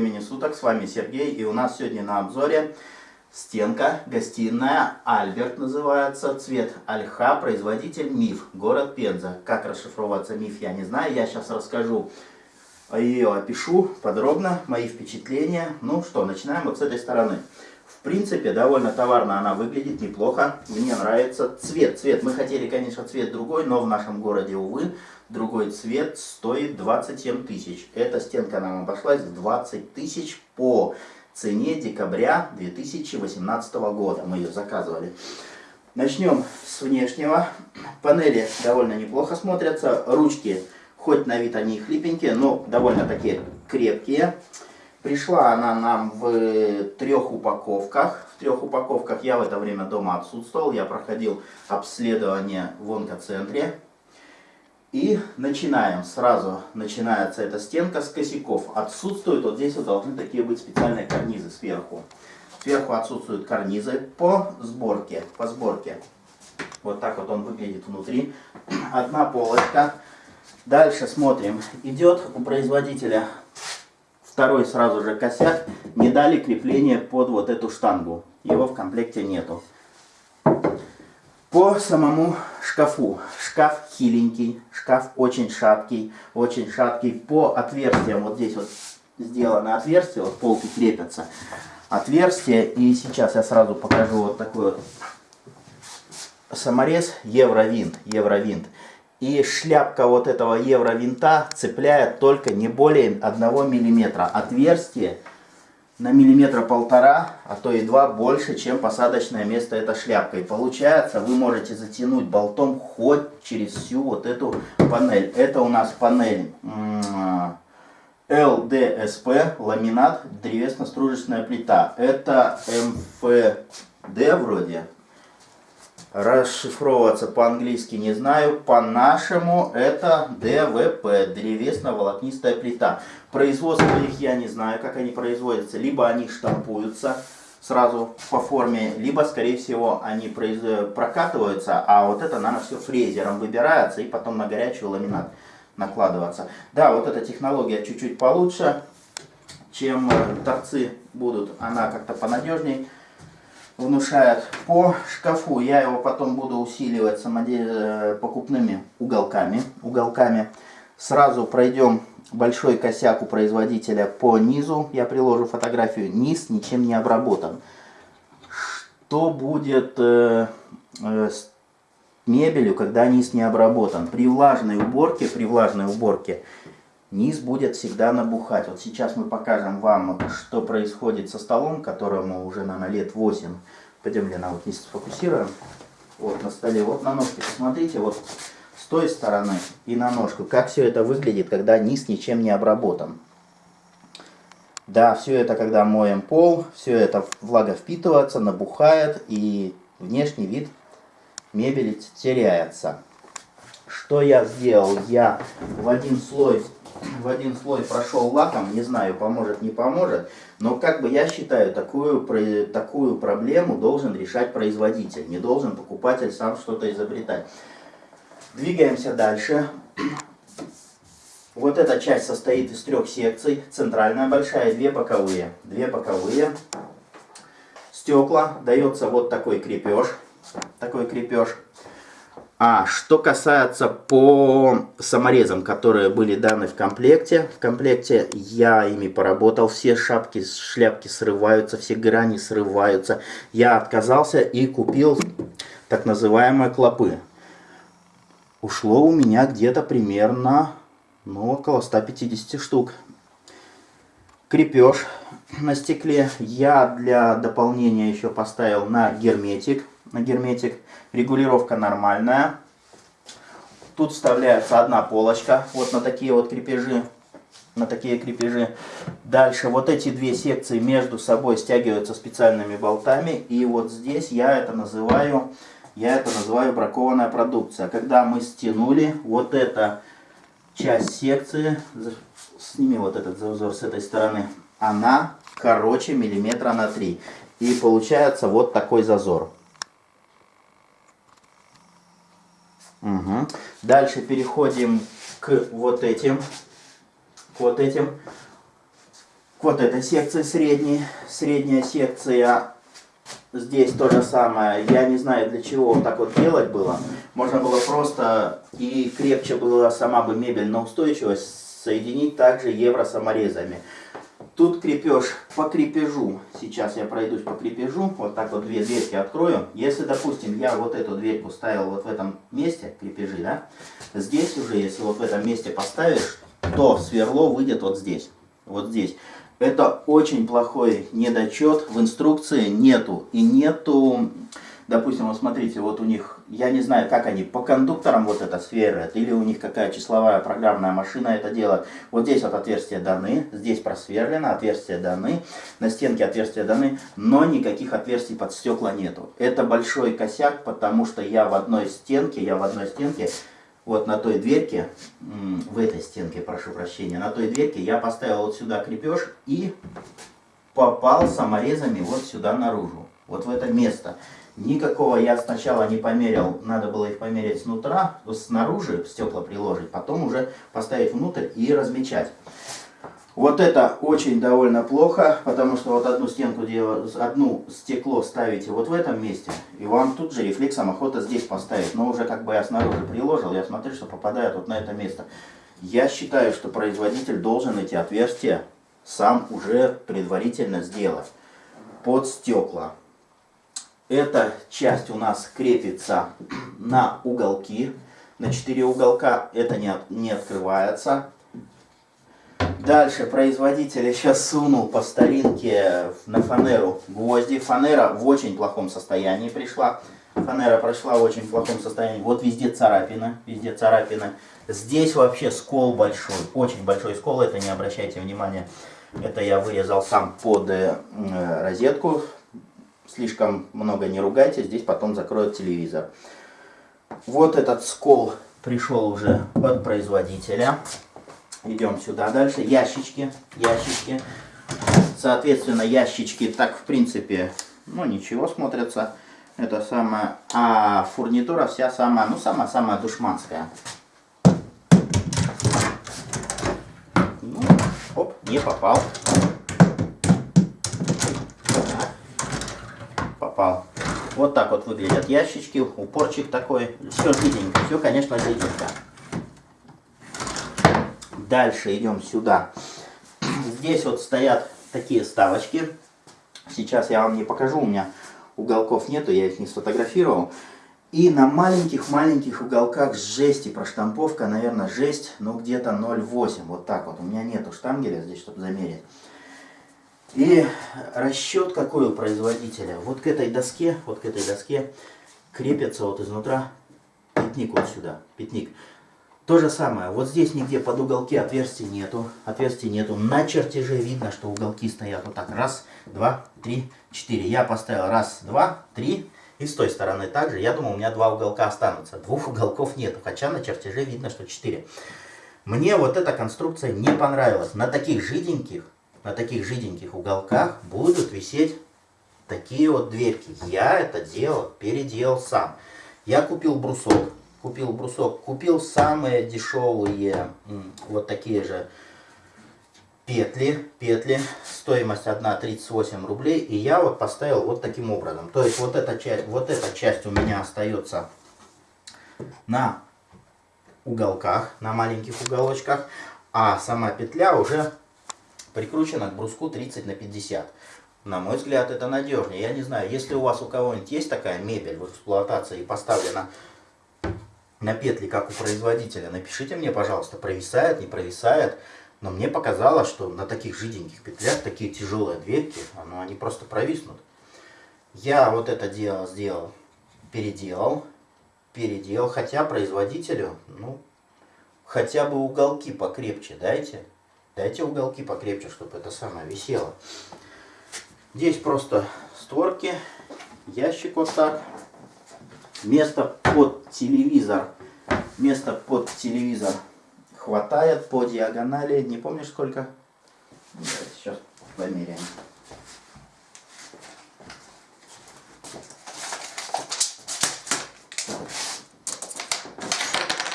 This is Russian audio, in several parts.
времени суток, с вами Сергей, и у нас сегодня на обзоре стенка, гостиная, Альберт называется, цвет Альха, производитель МИФ, город Пенза. Как расшифровываться МИФ, я не знаю, я сейчас расскажу, ее опишу подробно, мои впечатления. Ну что, начинаем вот с этой стороны. В принципе, довольно товарно она выглядит, неплохо. Мне нравится цвет. Цвет, мы хотели, конечно, цвет другой, но в нашем городе, увы, другой цвет стоит 27 тысяч. Эта стенка нам обошлась в 20 тысяч по цене декабря 2018 года. Мы ее заказывали. Начнем с внешнего. Панели довольно неплохо смотрятся. Ручки, хоть на вид они хлипенькие, но довольно такие крепкие. Пришла она нам в трех упаковках. В трех упаковках я в это время дома отсутствовал. Я проходил обследование в онкоцентре. И начинаем. Сразу начинается эта стенка с косяков. Отсутствуют, вот здесь вот должны такие быть специальные карнизы сверху. Сверху отсутствуют карнизы по сборке. По сборке. Вот так вот он выглядит внутри. Одна полочка. Дальше смотрим. Идет у производителя Второй сразу же косяк. Не дали крепление под вот эту штангу. Его в комплекте нету. По самому шкафу. Шкаф хиленький. Шкаф очень шаткий. Очень шаткий. По отверстиям. Вот здесь вот сделано отверстие. Вот полки крепятся. Отверстие. И сейчас я сразу покажу вот такой вот саморез. Евровинт. Евровинт и шляпка вот этого евровинта цепляет только не более 1 мм. Отверстие на миллиметра полтора, а то и два больше, чем посадочное место этой шляпкой. Получается, вы можете затянуть болтом хоть через всю вот эту панель. Это у нас панель ЛДСП, ламинат, древесно-стружечная плита. Это МФД вроде, расшифровываться по-английски не знаю. По-нашему это ДВП, древесно-волокнистая плита. Производство их я не знаю, как они производятся. Либо они штампуются сразу по форме, либо, скорее всего, они прокатываются, а вот это, наверное, все фрезером выбирается и потом на горячий ламинат накладываться. Да, вот эта технология чуть-чуть получше, чем э, торцы будут. Она как-то понадежней внушает. По шкафу я его потом буду усиливать самодел... покупными уголками. уголками. Сразу пройдем большой косяк у производителя по низу. Я приложу фотографию. Низ ничем не обработан. Что будет э, э, с мебелью, когда низ не обработан? При влажной уборке, при влажной уборке низ будет всегда набухать. Вот сейчас мы покажем вам, что происходит со столом, которому уже, наверное, лет 8. Пойдем, Лена, вот низ сфокусируем. Вот на столе, вот на ножке, посмотрите, вот той стороны и на ножку. Как все это выглядит, когда низ ничем не обработан. Да, все это, когда моем пол, все это влага впитывается, набухает и внешний вид мебели теряется. Что я сделал? Я в один слой в один слой прошел лаком, не знаю, поможет, не поможет, но как бы я считаю, такую, такую проблему должен решать производитель, не должен покупатель сам что-то изобретать. Двигаемся дальше. Вот эта часть состоит из трех секций. Центральная большая, две боковые. Две боковые. Стекла. Дается вот такой крепеж. Такой крепеж. А что касается по саморезам, которые были даны в комплекте, в комплекте я ими поработал, все шапки, шляпки срываются, все грани срываются. Я отказался и купил так называемые клопы. Ушло у меня где-то примерно ну, около 150 штук. Крепеж на стекле я для дополнения еще поставил на герметик на герметик. Регулировка нормальная. Тут вставляется одна полочка, вот на такие вот крепежи. На такие крепежи. Дальше вот эти две секции между собой стягиваются специальными болтами. И вот здесь я это называю, я это называю бракованная продукция. Когда мы стянули вот эта часть секции, сними вот этот зазор с этой стороны, она короче миллиметра на 3. И получается вот такой зазор. Угу. Дальше переходим к вот этим. К вот этим. к вот этой секции средней. Средняя секция здесь то же самое. Я не знаю, для чего вот так вот делать было. Можно было просто и крепче была сама бы мебель на устойчивость соединить также евро-саморезами. Тут крепеж по крепежу. Сейчас я пройдусь по крепежу. Вот так вот две дверки открою. Если, допустим, я вот эту дверьку ставил вот в этом месте, крепежи, да, здесь уже, если вот в этом месте поставишь, то сверло выйдет вот здесь. Вот здесь. Это очень плохой недочет. В инструкции нету. И нету, допустим, вот смотрите, вот у них, я не знаю, как они по кондукторам вот это сверлят, или у них какая числовая программная машина это делает. Вот здесь вот отверстия даны, здесь просверлено, отверстия даны, на стенке отверстия даны, но никаких отверстий под стекла нету. Это большой косяк, потому что я в одной стенке, я в одной стенке вот на той дверке, в этой стенке, прошу прощения, на той дверке я поставил вот сюда крепеж и попал саморезами вот сюда наружу, вот в это место. Никакого я сначала не померил, надо было их померить снутра, снаружи стекла приложить, потом уже поставить внутрь и размечать. Вот это очень довольно плохо, потому что вот одну стенку, одну стекло ставите вот в этом месте, и вам тут же рефлексом охота здесь поставить. Но уже как бы я снаружи приложил, я смотрю, что попадает вот на это место. Я считаю, что производитель должен эти отверстия сам уже предварительно сделать под стекла. Эта часть у нас крепится на уголки, на 4 уголка, это не, не открывается. Дальше производитель еще сунул по старинке на фанеру гвозди. Фанера в очень плохом состоянии пришла. Фанера прошла в очень плохом состоянии. Вот везде царапина, везде царапина. Здесь вообще скол большой, очень большой скол, это не обращайте внимания. Это я вырезал сам под э, розетку. Слишком много не ругайте, здесь потом закроют телевизор. Вот этот скол пришел уже от производителя. Идем сюда дальше. Ящички. Ящички. Соответственно, ящички так, в принципе, ну, ничего смотрятся. Это самое... А фурнитура вся самая, ну, самая-самая душманская. Ну, оп, не попал. Попал. Вот так вот выглядят ящички. Упорчик такой. Все жиденько. Все, конечно, жиденько. Дальше идем сюда. Здесь вот стоят такие ставочки. Сейчас я вам не покажу, у меня уголков нету, я их не сфотографировал. И на маленьких-маленьких уголках жести проштамповка, наверное, жесть, ну где-то 0,8, вот так вот. У меня нету штангеля здесь, чтобы замерить. И расчет какой у производителя. Вот к этой доске, вот к этой доске крепится вот изнутра пятник вот сюда, пятник. То же самое, вот здесь нигде под уголки отверстий нету, отверстий нету. На чертеже видно, что уголки стоят вот так. Раз, два, три, четыре. Я поставил раз, два, три. И с той стороны также. Я думал, у меня два уголка останутся. Двух уголков нету, хотя на чертеже видно, что четыре. Мне вот эта конструкция не понравилась. На таких жиденьких, на таких жиденьких уголках будут висеть такие вот дверки. Я это делал, переделал сам. Я купил брусок купил брусок, купил самые дешевые вот такие же петли, петли, стоимость 1,38 рублей, и я вот поставил вот таким образом. То есть вот эта часть, вот эта часть у меня остается на уголках, на маленьких уголочках, а сама петля уже прикручена к бруску 30 на 50. На мой взгляд, это надежнее. Я не знаю, если у вас у кого-нибудь есть такая мебель в эксплуатации и поставлена на петли, как у производителя, напишите мне, пожалуйста, провисает, не провисает. Но мне показалось, что на таких жиденьких петлях такие тяжелые дверки, ну, они просто провиснут. Я вот это дело сделал, переделал, переделал, хотя производителю, ну, хотя бы уголки покрепче дайте. Дайте уголки покрепче, чтобы это самое висело. Здесь просто створки, ящик вот так. Место под телевизор. Место под телевизор хватает по диагонали. Не помнишь сколько? Сейчас померяем.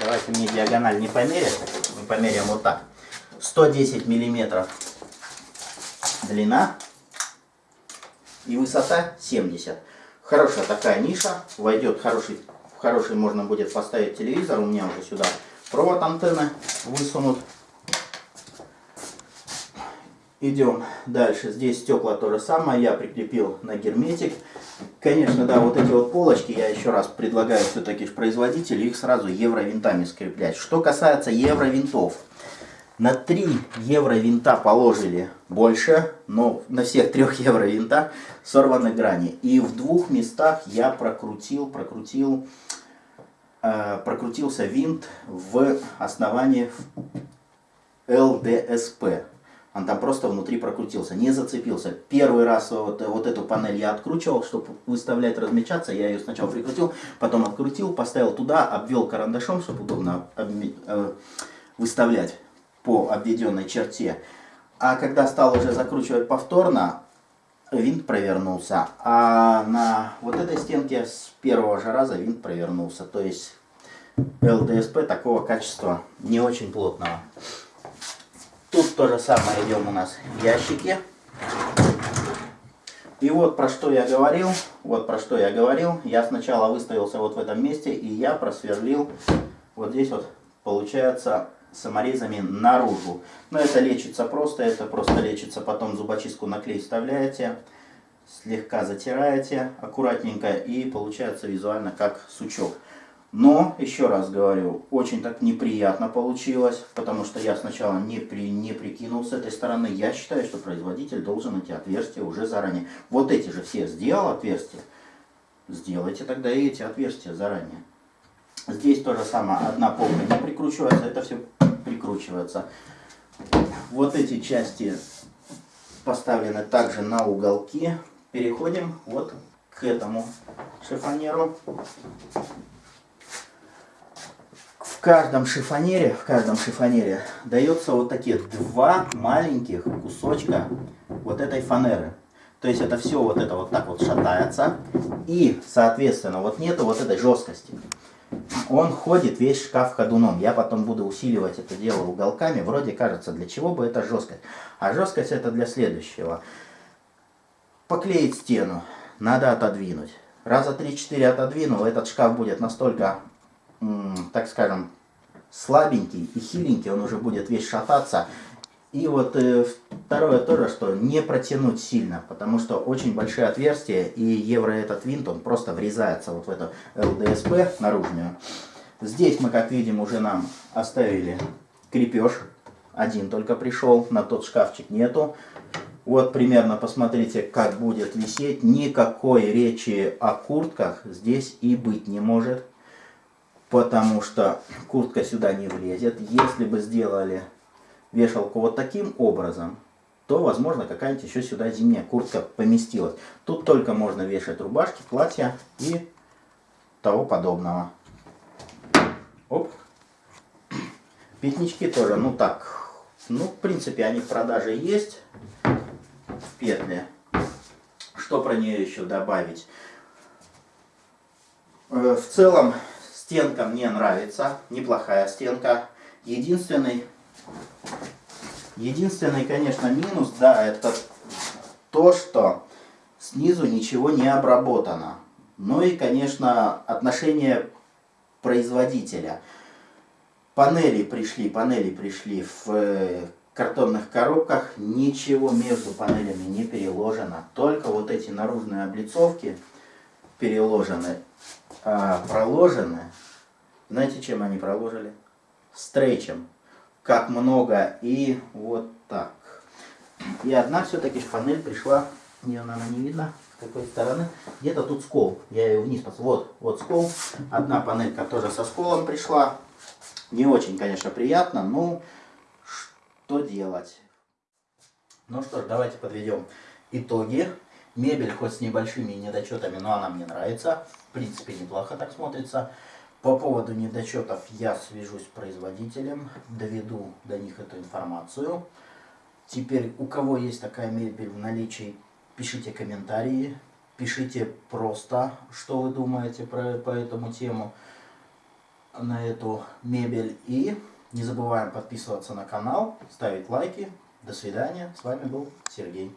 Давайте мне диагональ не померять. Мы померяем вот так. 110 миллиметров длина и высота 70. Хорошая такая ниша, войдет хороший, хороший можно будет поставить телевизор, у меня уже сюда провод антенны высунут. Идем дальше. Здесь стекла то же самое. Я прикрепил на герметик. Конечно, да, вот эти вот полочки, я еще раз предлагаю все-таки производителю их сразу евровинтами скреплять. Что касается евровинтов. На 3 евро винта положили больше, но на всех трех евро винта сорваны грани. И в двух местах я прокрутил, прокрутил, э, прокрутился винт в основании ЛДСП. Он там просто внутри прокрутился, не зацепился. Первый раз вот, вот эту панель я откручивал, чтобы выставлять, размечаться. Я ее сначала прикрутил, потом открутил, поставил туда, обвел карандашом, чтобы удобно э, выставлять по обведенной черте. А когда стал уже закручивать повторно, винт провернулся. А на вот этой стенке с первого же раза винт провернулся. То есть ЛДСП такого качества не очень плотного. Тут то же самое идем у нас ящики. И вот про что я говорил, вот про что я говорил. Я сначала выставился вот в этом месте, и я просверлил вот здесь вот, получается, саморезами наружу. Но это лечится просто, это просто лечится, потом зубочистку на клей вставляете, слегка затираете аккуратненько, и получается визуально как сучок. Но, еще раз говорю, очень так неприятно получилось, потому что я сначала не, при, не прикинул с этой стороны. Я считаю, что производитель должен эти отверстия уже заранее. Вот эти же все сделал отверстия, сделайте тогда и эти отверстия заранее. Здесь то же самое, одна полка не прикручивается, это все прикручивается. Вот эти части поставлены также на уголки. Переходим вот к этому шифонеру каждом шифонере, в каждом шифонере дается вот такие два маленьких кусочка вот этой фанеры. То есть это все вот это вот так вот шатается. И, соответственно, вот нету вот этой жесткости. Он ходит весь шкаф ходуном. Я потом буду усиливать это дело уголками. Вроде кажется, для чего бы это жесткость. А жесткость это для следующего. Поклеить стену. Надо отодвинуть. Раза 3-4 отодвинул, этот шкаф будет настолько так скажем, слабенький и хиленький, он уже будет весь шататься. И вот э, второе тоже, что не протянуть сильно, потому что очень большие отверстия, и евро этот винт, он просто врезается вот в эту ЛДСП наружную. Здесь мы, как видим, уже нам оставили крепеж. Один только пришел, на тот шкафчик нету. Вот примерно посмотрите, как будет висеть. Никакой речи о куртках здесь и быть не может потому что куртка сюда не влезет. Если бы сделали вешалку вот таким образом, то, возможно, какая-нибудь еще сюда зимняя куртка поместилась. Тут только можно вешать рубашки, платья и того подобного. Оп. Пятнички тоже, ну так, ну, в принципе, они в продаже есть в петле. Что про нее еще добавить? Э, в целом, Стенка мне нравится, неплохая стенка. Единственный, единственный, конечно, минус, да, это то, что снизу ничего не обработано. Ну и, конечно, отношение производителя. Панели пришли, панели пришли в э, картонных коробках, ничего между панелями не переложено. Только вот эти наружные облицовки переложены а, проложены. Знаете, чем они проложили? Стрейчем. Как много. И вот так. И одна все-таки панель пришла, ее, наверное, не видно, с какой стороны. Где-то тут скол. Я ее вниз посмотрел. Вот, вот скол. Одна панелька тоже со сколом пришла. Не очень, конечно, приятно, но что делать? Ну что ж, давайте подведем итоги. Мебель хоть с небольшими недочетами, но она мне нравится. В принципе, неплохо так смотрится. По поводу недочетов я свяжусь с производителем, доведу до них эту информацию. Теперь, у кого есть такая мебель в наличии, пишите комментарии, пишите просто, что вы думаете про, по этому тему, на эту мебель. И не забываем подписываться на канал, ставить лайки, До свидания. С вами был Сергей.